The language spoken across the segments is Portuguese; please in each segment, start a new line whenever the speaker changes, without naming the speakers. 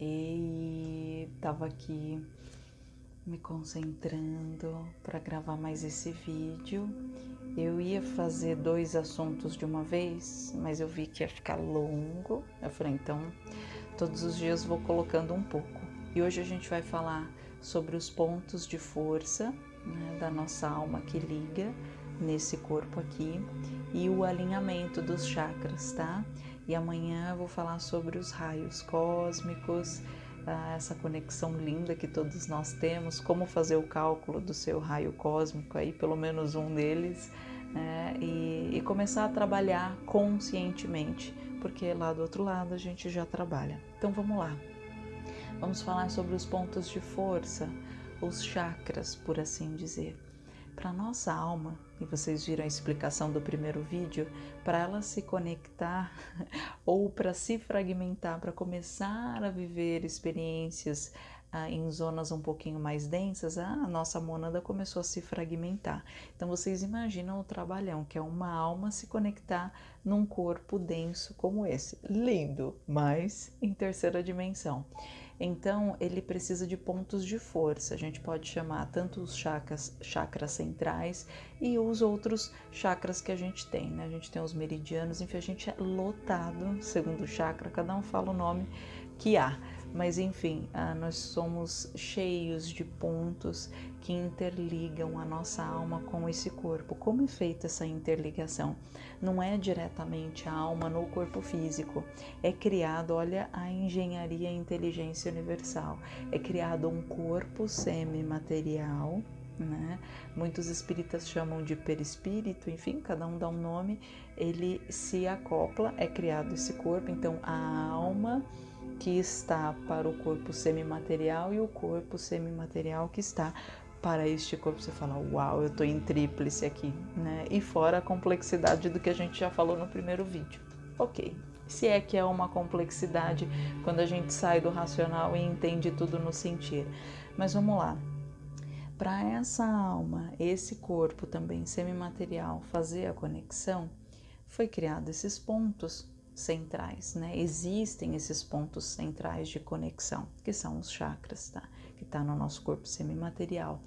e tava aqui me concentrando para gravar mais esse vídeo. Eu ia fazer dois assuntos de uma vez, mas eu vi que ia ficar longo. Eu falei, então todos os dias vou colocando um pouco. E hoje a gente vai falar sobre os pontos de força né, da nossa alma que liga nesse corpo aqui e o alinhamento dos chakras, tá? E amanhã vou falar sobre os raios cósmicos, ah, essa conexão linda que todos nós temos, como fazer o cálculo do seu raio cósmico aí, pelo menos um deles, né? e, e começar a trabalhar conscientemente, porque lá do outro lado a gente já trabalha. Então vamos lá. Vamos falar sobre os pontos de força, os chakras, por assim dizer. Para nossa alma, e vocês viram a explicação do primeiro vídeo, para ela se conectar ou para se fragmentar, para começar a viver experiências ah, em zonas um pouquinho mais densas, a nossa mônada começou a se fragmentar. Então vocês imaginam o trabalhão, que é uma alma se conectar num corpo denso como esse. Lindo, mas em terceira dimensão. Então, ele precisa de pontos de força. A gente pode chamar tanto os chakras, chakras centrais e os outros chakras que a gente tem, né? A gente tem os meridianos, enfim, a gente é lotado, segundo o chakra, cada um fala o nome que há. Mas enfim, ah, nós somos cheios de pontos que interligam a nossa alma com esse corpo. Como é feita essa interligação? Não é diretamente a alma no corpo físico, é criado, olha a engenharia e inteligência universal, é criado um corpo semimaterial né? Muitos espíritas chamam de perispírito, enfim, cada um dá um nome. Ele se acopla, é criado esse corpo, então a alma que está para o corpo semimaterial e o corpo semimaterial que está para este corpo. Você fala, uau, eu estou em tríplice aqui, né? E fora a complexidade do que a gente já falou no primeiro vídeo. Ok, se é que é uma complexidade quando a gente sai do racional e entende tudo no sentir. Mas vamos lá. Para essa alma, esse corpo também semimaterial fazer a conexão, foi criado esses pontos centrais, né? Existem esses pontos centrais de conexão, que são os chakras, tá? Que está no nosso corpo semimaterial.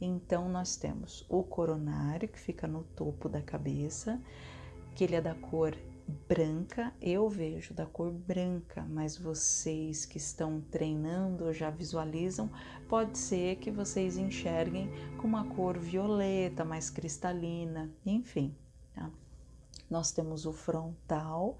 Então, nós temos o coronário, que fica no topo da cabeça, que ele é da cor branca, eu vejo da cor branca, mas vocês que estão treinando já visualizam, pode ser que vocês enxerguem com uma cor violeta, mais cristalina, enfim. Tá? Nós temos o frontal,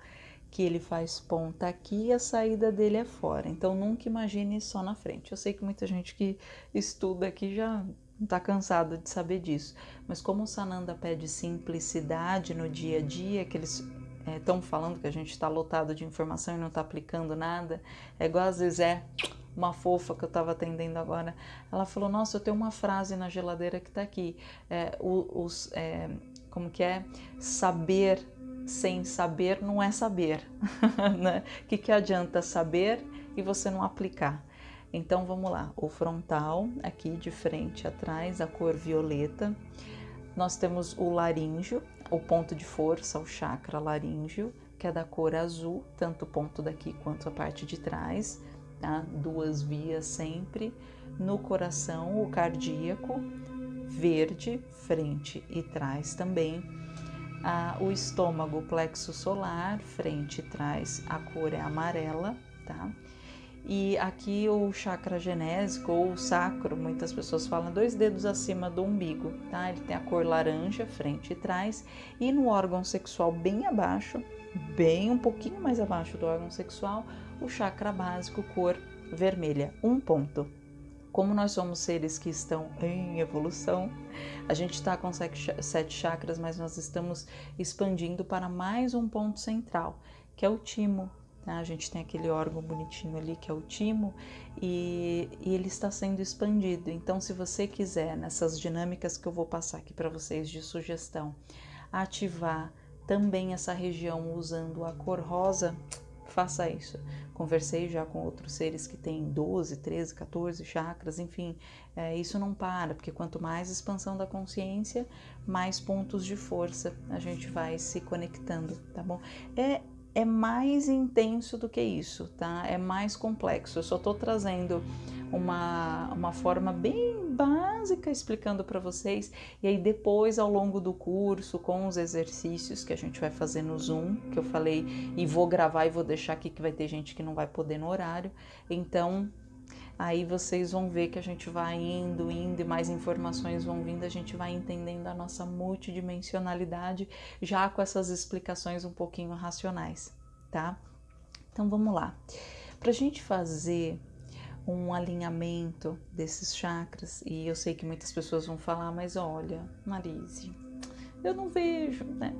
que ele faz ponta aqui e a saída dele é fora. Então nunca imagine só na frente. Eu sei que muita gente que estuda aqui já está cansado de saber disso, mas como o Sananda pede simplicidade no dia a dia, que eles estão é, falando que a gente está lotado de informação e não está aplicando nada, é igual às vezes é uma fofa que eu estava atendendo agora, ela falou, nossa, eu tenho uma frase na geladeira que está aqui, é, os, é, como que é, saber sem saber não é saber. né? Que, que adianta saber e você não aplicar? Então vamos lá, o frontal aqui de frente atrás, a cor violeta. Nós temos o laríngeo, o ponto de força, o chakra laríngeo, que é da cor azul, tanto o ponto daqui quanto a parte de trás, tá? Duas vias sempre. No coração, o cardíaco, verde, frente e trás também ah, o estômago, o plexo solar, frente e trás, a cor é amarela, tá? E aqui o chakra genésico ou sacro, muitas pessoas falam dois dedos acima do umbigo, tá? Ele tem a cor laranja, frente e trás, e no órgão sexual bem abaixo, bem um pouquinho mais abaixo do órgão sexual, o chakra básico, cor vermelha, um ponto. Como nós somos seres que estão em evolução, a gente está com sete chakras, mas nós estamos expandindo para mais um ponto central, que é o timo. Tá? A gente tem aquele órgão bonitinho ali que é o timo e, e ele está sendo expandido. Então, se você quiser, nessas dinâmicas que eu vou passar aqui para vocês de sugestão, ativar também essa região usando a cor rosa, faça isso. Conversei já com outros seres que têm 12, 13, 14 chakras, enfim, é, isso não para, porque quanto mais expansão da consciência, mais pontos de força a gente vai se conectando, tá bom? É é mais intenso do que isso, tá? É mais complexo. Eu só estou trazendo uma, uma forma bem básica explicando para vocês. E aí depois, ao longo do curso, com os exercícios que a gente vai fazer no Zoom, que eu falei, e vou gravar e vou deixar aqui que vai ter gente que não vai poder no horário. Então, aí vocês vão ver que a gente vai indo, indo e mais informações vão vindo, a gente vai entendendo a nossa multidimensionalidade já com essas explicações um pouquinho racionais, tá? Então vamos lá. Para a gente fazer um alinhamento desses chakras, e eu sei que muitas pessoas vão falar, mas olha, Marise, eu não vejo, né?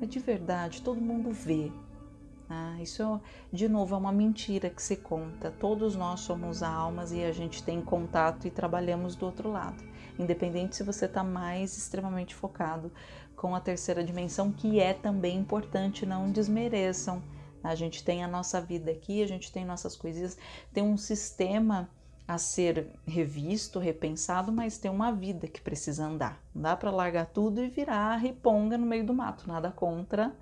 É de verdade, todo mundo vê, ah, isso, de novo, é uma mentira que se conta. Todos nós somos almas e a gente tem contato e trabalhamos do outro lado. Independente se você está mais extremamente focado com a terceira dimensão, que é também importante, não desmereçam. A gente tem a nossa vida aqui, a gente tem nossas coisinhas, tem um sistema a ser revisto, repensado, mas tem uma vida que precisa andar. Não dá para largar tudo e virar riponga no meio do mato. Nada contra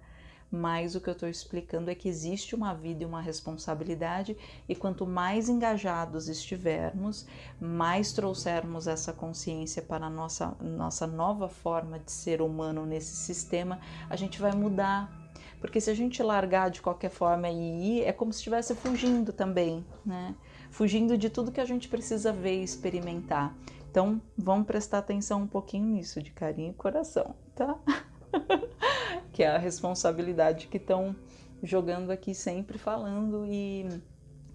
mas o que eu estou explicando é que existe uma vida e uma responsabilidade, e quanto mais engajados estivermos, mais trouxermos essa consciência para a nossa, nossa nova forma de ser humano nesse sistema, a gente vai mudar. Porque se a gente largar de qualquer forma e ir, é como se estivesse fugindo também, né? Fugindo de tudo que a gente precisa ver e experimentar. Então, vamos prestar atenção um pouquinho nisso, de carinho e coração, tá? que é a responsabilidade que estão jogando aqui sempre falando e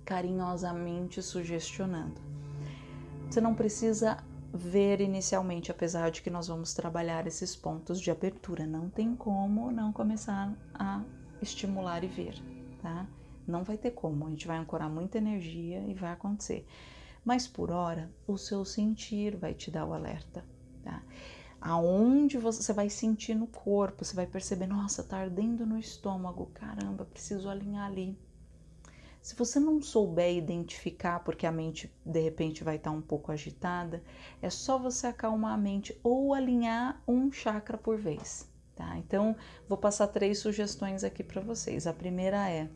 carinhosamente sugestionando. Você não precisa ver inicialmente, apesar de que nós vamos trabalhar esses pontos de abertura. Não tem como não começar a estimular e ver, tá? Não vai ter como, a gente vai ancorar muita energia e vai acontecer. Mas por hora, o seu sentir vai te dar o alerta, tá? aonde você vai sentir no corpo, você vai perceber, nossa, tá ardendo no estômago, caramba, preciso alinhar ali. Se você não souber identificar, porque a mente de repente vai estar um pouco agitada, é só você acalmar a mente ou alinhar um chakra por vez, tá? Então, vou passar três sugestões aqui para vocês. A primeira é: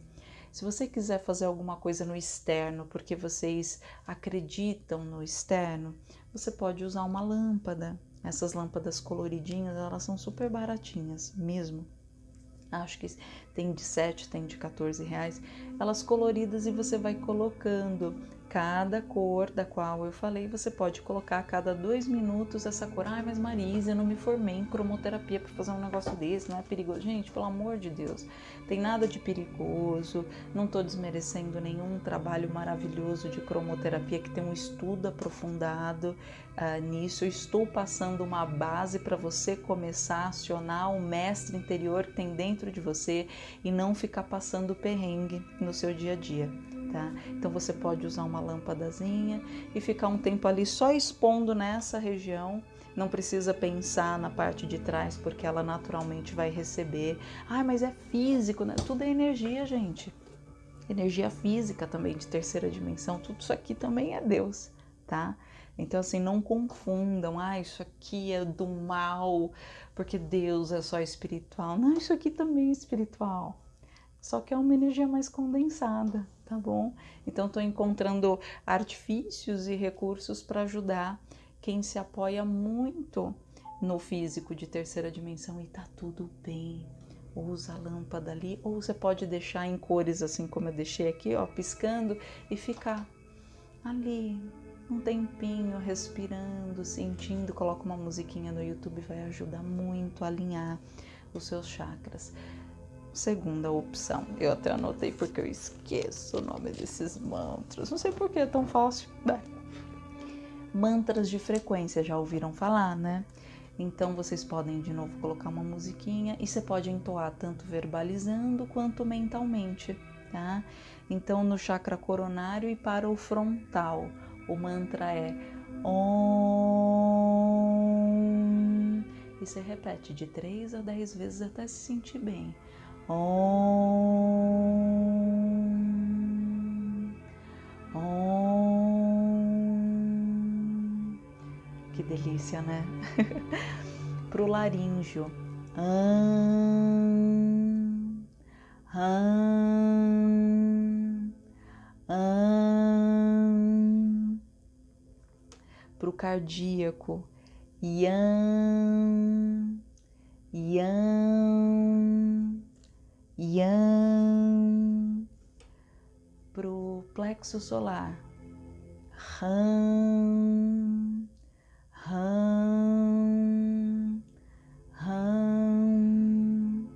se você quiser fazer alguma coisa no externo, porque vocês acreditam no externo, você pode usar uma lâmpada, essas lâmpadas coloridinhas, elas são super baratinhas mesmo. Acho que tem de 7, tem de 14 reais. Elas coloridas e você vai colocando cada cor da qual eu falei, você pode colocar a cada dois minutos essa cor. Ai, mas Marisa, eu não me formei em cromoterapia para fazer um negócio desse, não é perigoso? Gente, pelo amor de Deus, tem nada de perigoso, não estou desmerecendo nenhum trabalho maravilhoso de cromoterapia que tem um estudo aprofundado uh, nisso. Eu estou passando uma base para você começar a acionar o mestre interior que tem dentro de você e não ficar passando perrengue no seu dia a dia tá? Então você pode usar uma lâmpadazinha e ficar um tempo ali só expondo nessa região. Não precisa pensar na parte de trás, porque ela naturalmente vai receber. Ah, mas é físico, né? Tudo é energia, gente. Energia física também, de terceira dimensão. Tudo isso aqui também é Deus, tá? Então, assim, não confundam, ah, isso aqui é do mal, porque Deus é só espiritual. Não, isso aqui também é espiritual. Só que é uma energia mais condensada, tá bom? Então, estou encontrando artifícios e recursos para ajudar quem se apoia muito no físico de terceira dimensão e tá tudo bem. Usa a lâmpada ali, ou você pode deixar em cores assim como eu deixei aqui, ó, piscando e ficar ali um tempinho respirando, sentindo. Coloca uma musiquinha no YouTube, vai ajudar muito a alinhar os seus chakras. Segunda opção, eu até anotei porque eu esqueço o nome desses mantras. Não sei por que é tão fácil. Bem, mantras de frequência, já ouviram falar, né? Então vocês podem de novo colocar uma musiquinha e você pode entoar tanto verbalizando quanto mentalmente, tá? Então no chakra coronário e para o frontal, o mantra é Om. E você repete de 3 a 10 vezes até se sentir bem. Om. Om. Que delícia, né? Pro laríngeo. Hum, hum. Para o cardíaco, Yan, plexo solar, Ram, Ram, Ram.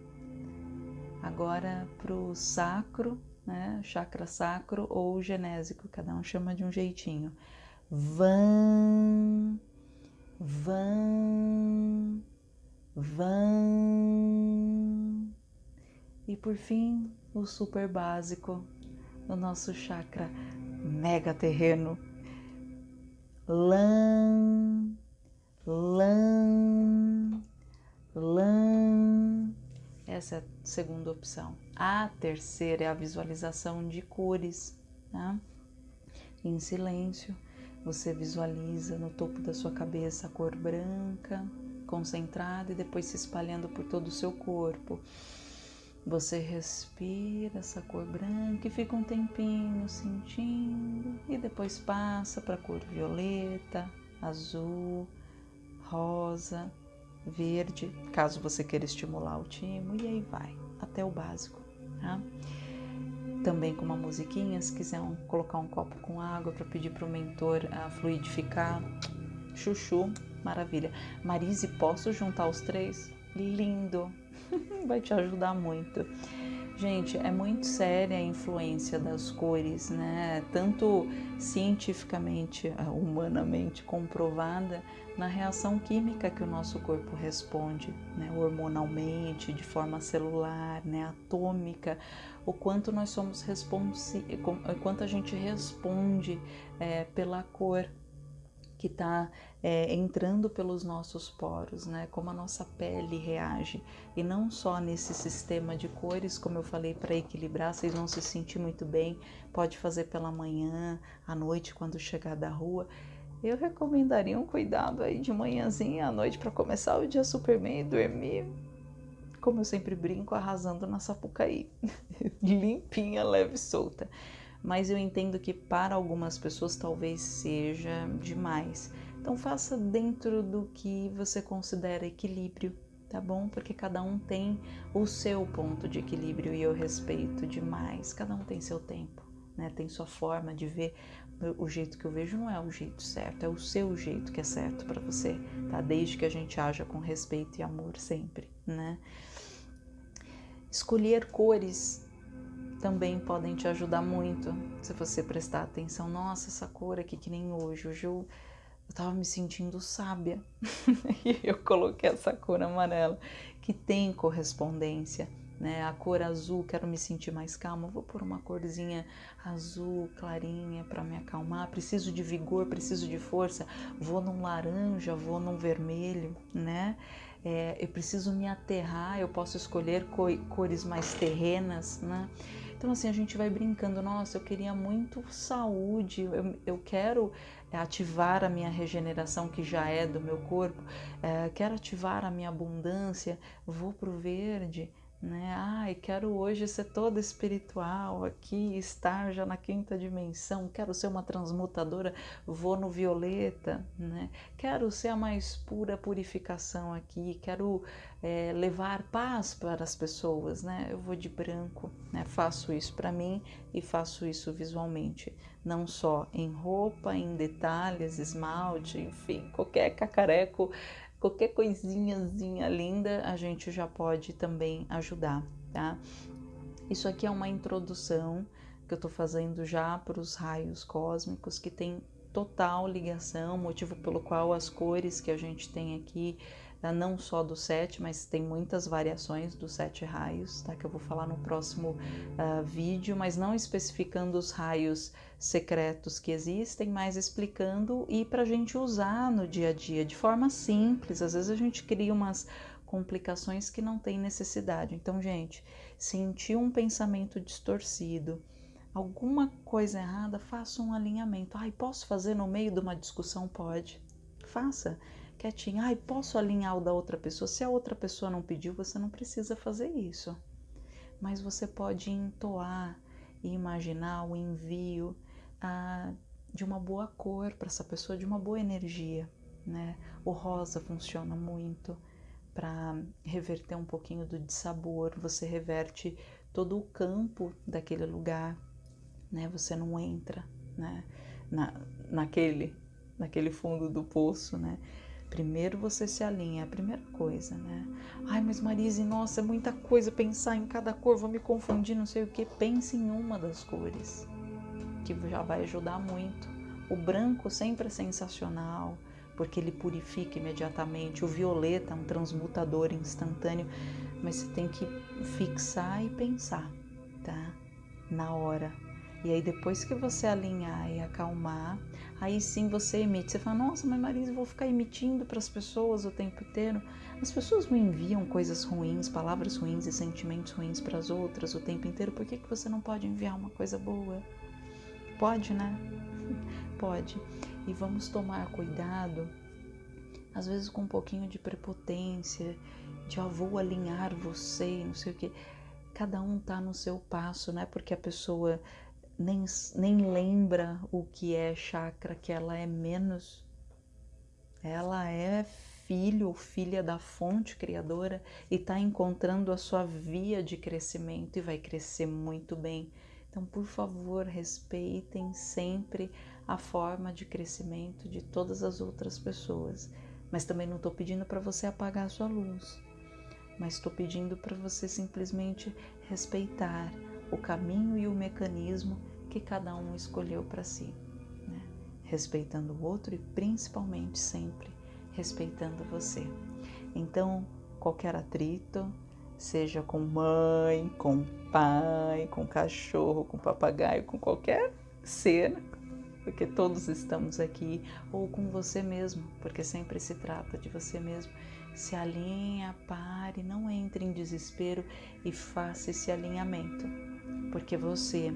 Agora para o sacro, né? Chakra sacro ou genésico, cada um chama de um jeitinho. Van, van, van. E por fim, o super básico, o nosso chakra mega terreno. Lã, lã, lã. Essa é a segunda opção. A terceira é a visualização de cores, tá? Em silêncio, você visualiza no topo da sua cabeça a cor branca, concentrada e depois se espalhando por todo o seu corpo. Você respira essa cor branca e fica um tempinho sentindo, e depois passa para a cor violeta, azul, rosa, verde, caso você queira estimular o timo, e aí vai, até o básico. Tá? Também com uma musiquinha, se quiser um, colocar um copo com água para pedir para o mentor uh, fluidificar, chuchu, maravilha. Marise, posso juntar os três? Lindo! vai te ajudar muito. Gente, é muito séria a influência das cores, né? Tanto cientificamente, humanamente comprovada, na reação química que o nosso corpo responde, né? hormonalmente, de forma celular, né? atômica, o quanto nós somos responsivos, o quanto a gente responde é, pela cor que está é, entrando pelos nossos poros, né? Como a nossa pele reage. E não só nesse sistema de cores, como eu falei, para equilibrar, vocês vão se sentir muito bem. Pode fazer pela manhã, à noite, quando chegar da rua. Eu recomendaria um cuidado aí de manhãzinha à noite para começar o dia super bem e dormir. Como eu sempre brinco, arrasando na Sapucaí. Limpinha, leve e solta mas eu entendo que para algumas pessoas talvez seja demais. Então faça dentro do que você considera equilíbrio, tá bom? Porque cada um tem o seu ponto de equilíbrio e eu respeito demais. Cada um tem seu tempo, né? Tem sua forma de ver. O jeito que eu vejo não é o jeito certo, é o seu jeito que é certo para você, tá? Desde que a gente haja com respeito e amor sempre, né? Escolher cores também podem te ajudar muito se você prestar atenção. Nossa, essa cor aqui que nem hoje. Hoje eu eu tava me sentindo sábia e eu coloquei essa cor amarela que tem correspondência, né? A cor azul, quero me sentir mais calma, vou pôr uma corzinha azul clarinha para me acalmar. Preciso de vigor, preciso de força, vou num laranja, vou num vermelho, né? É, eu preciso me aterrar, eu posso escolher cores mais terrenas, né? Então, assim, a gente vai brincando, nossa, eu queria muito saúde, eu, eu quero ativar a minha regeneração que já é do meu corpo, é, quero ativar a minha abundância, vou pro verde, né? Ai, quero hoje ser toda espiritual aqui, estar já na quinta dimensão, quero ser uma transmutadora, vou no violeta, né? Quero ser a mais pura purificação aqui, quero é, levar paz para as pessoas, né? Eu vou de branco, né? Faço isso para mim e faço isso visualmente, não só em roupa, em detalhes, esmalte, enfim, qualquer cacareco qualquer coisinhazinha linda a gente já pode também ajudar, tá? Isso aqui é uma introdução que eu tô fazendo já para os raios cósmicos que tem total ligação, motivo pelo qual as cores que a gente tem aqui né, não só do sete, mas tem muitas variações dos sete raios, tá? Que eu vou falar no próximo uh, vídeo, mas não especificando os raios secretos que existem, mas explicando e para a gente usar no dia a dia de forma simples. Às vezes a gente cria umas complicações que não tem necessidade. Então, gente, sentir um pensamento distorcido, alguma coisa errada, faça um alinhamento. Ai, posso fazer no meio de uma discussão? Pode. Faça quietinho. Ai, posso alinhar o da outra pessoa? Se a outra pessoa não pediu, você não precisa fazer isso. mas você pode entoar e imaginar o envio ah, de uma boa cor para essa pessoa, de uma boa energia, né? O rosa funciona muito para reverter um pouquinho do dissabor, você reverte todo o campo daquele lugar, né? Você não entra, né? Na, naquele, naquele fundo do poço, né? Primeiro você se alinha, é a primeira coisa, né? Ai, mas Marise, nossa, é muita coisa pensar em cada cor, vou me confundir, não sei o que. Pense em uma das cores, que já vai ajudar muito. O branco sempre é sensacional, porque ele purifica imediatamente. O violeta é um transmutador instantâneo, mas você tem que fixar e pensar, tá? Na hora. E aí depois que você alinhar e acalmar, aí sim você emite. Você fala, nossa, mas Marisa, eu vou ficar emitindo para as pessoas o tempo inteiro. As pessoas não enviam coisas ruins, palavras ruins e sentimentos ruins para as outras o tempo inteiro. Por que, que você não pode enviar uma coisa boa? Pode, né? Pode. E vamos tomar cuidado, às vezes com um pouquinho de prepotência, de eu vou alinhar você, não sei o que. Cada um tá no seu passo, né? Porque a pessoa nem, nem lembra o que é chakra, que ela é menos. Ela é filho ou filha da fonte criadora e está encontrando a sua via de crescimento e vai crescer muito bem. Então, por favor, respeitem sempre a forma de crescimento de todas as outras pessoas. Mas também não estou pedindo para você apagar a sua luz, mas estou pedindo para você simplesmente respeitar o caminho e o mecanismo que cada um escolheu para si, né? respeitando o outro e principalmente sempre respeitando você. Então, qualquer atrito, seja com mãe, com pai, com cachorro, com papagaio, com qualquer ser, porque todos estamos aqui, ou com você mesmo, porque sempre se trata de você mesmo. Se alinha, pare, não entre em desespero e faça esse alinhamento, porque você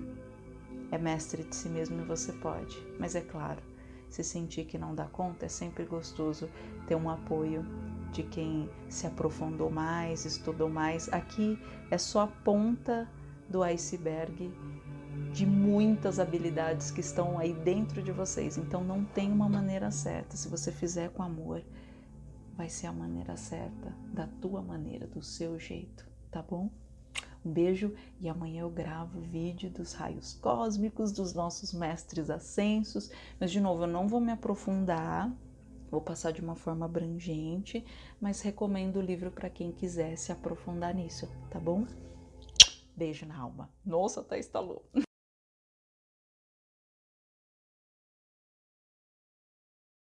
é mestre de si mesmo e você pode. Mas é claro, se sentir que não dá conta, é sempre gostoso ter um apoio de quem se aprofundou mais, estudou mais. Aqui é só a ponta do iceberg de muitas habilidades que estão aí dentro de vocês. Então não tem uma maneira certa. Se você fizer com amor, vai ser a maneira certa, da tua maneira, do seu jeito, tá bom? Um beijo e amanhã eu gravo o vídeo dos raios cósmicos, dos nossos mestres ascensos. Mas, de novo, eu não vou me aprofundar, vou passar de uma forma abrangente, mas recomendo o livro para quem quiser se aprofundar nisso, tá bom? Beijo na alma. Nossa, até estalou.